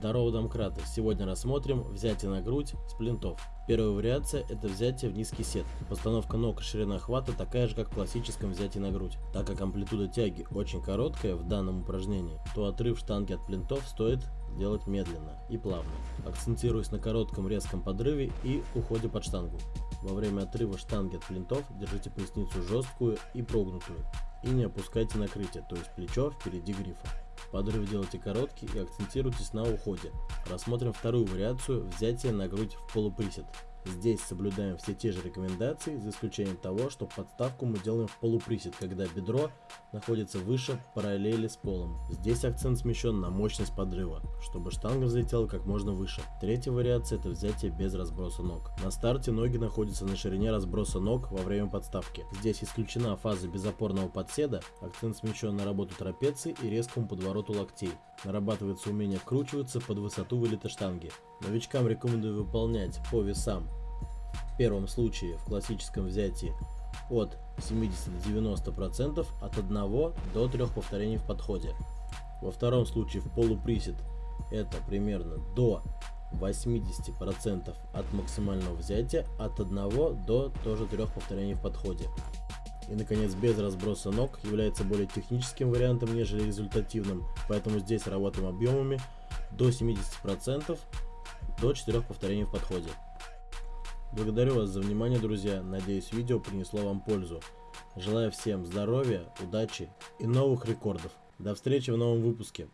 Здорово, домкраты! Сегодня рассмотрим взятие на грудь с плинтов. Первая вариация это взятие в низкий сет. Постановка ног и ширина хвата такая же, как в классическом взятии на грудь. Так как амплитуда тяги очень короткая в данном упражнении, то отрыв штанги от плинтов стоит делать медленно и плавно, акцентируясь на коротком резком подрыве и уходе под штангу. Во время отрыва штанги от плинтов держите поясницу жесткую и прогнутую и не опускайте накрытие, то есть плечо впереди грифа. Подрыв делайте короткий и акцентируйтесь на уходе. Рассмотрим вторую вариацию взятия на грудь в полуприсед. Здесь соблюдаем все те же рекомендации, за исключением того, что подставку мы делаем в полуприсед, когда бедро находится выше параллели с полом. Здесь акцент смещен на мощность подрыва, чтобы штанга взлетела как можно выше. Третья вариация это взятие без разброса ног. На старте ноги находятся на ширине разброса ног во время подставки. Здесь исключена фаза безопорного подседа, акцент смещен на работу трапеции и резкому подвороту локтей. Нарабатывается умение вкручиваться под высоту вылета штанги. Новичкам рекомендую выполнять по весам. Первом случае в классическом взятии от 70 до 90% от 1 до 3 повторений в подходе. Во втором случае в полуприсед это примерно до 80% от максимального взятия от 1 до тоже 3 повторений в подходе. И наконец без разброса ног является более техническим вариантом, нежели результативным, поэтому здесь работаем объемами до 70% до 4 повторений в подходе. Благодарю вас за внимание, друзья. Надеюсь, видео принесло вам пользу. Желаю всем здоровья, удачи и новых рекордов. До встречи в новом выпуске.